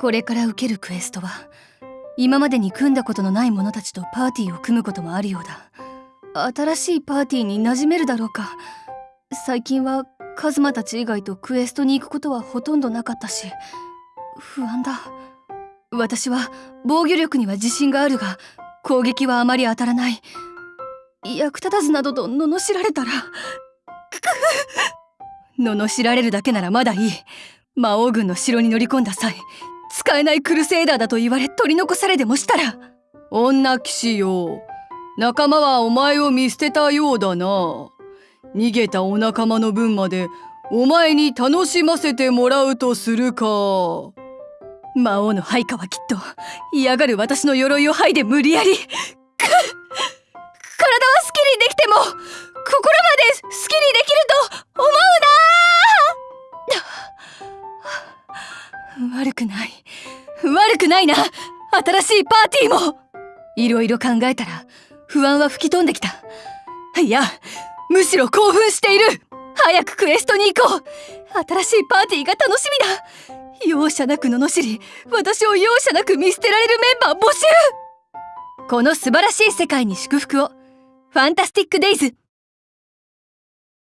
これから受けるクエストは今までに組んだことのない者たちとパーティーを組むこともあるようだ。新しいパーティーに馴染めるだろうか。最近はカズマたち以外とクエストに行くことはほとんどなかったし不安だ。私は防御力には自信があるが攻撃はあまり当たらない。役立たずなどと罵られたら罵られるだけならまだいい。魔王軍の城に乗り込んだ際使えないクルセイダーだと言われ取り残されでもしたら女騎士よ。仲間はお前を見捨てたようだな。逃げたお仲間の分までお前に楽しませてもらうとするか。魔王の配下はきっと嫌がる私の鎧を剥いで無理やり。く体は好きにできても心まで好きにできると思うな。悪くない悪くないな。新しいパーティーも。いろいろ考えたら不安は吹き飛んできた。いやむしろ興奮している。早くクエストに行こう。新しいパーティーが楽しみだ。容赦なく罵り私を容赦なく見捨てられるメンバー募集。この素晴らしい世界に祝福を。ファンタスティックデイズ。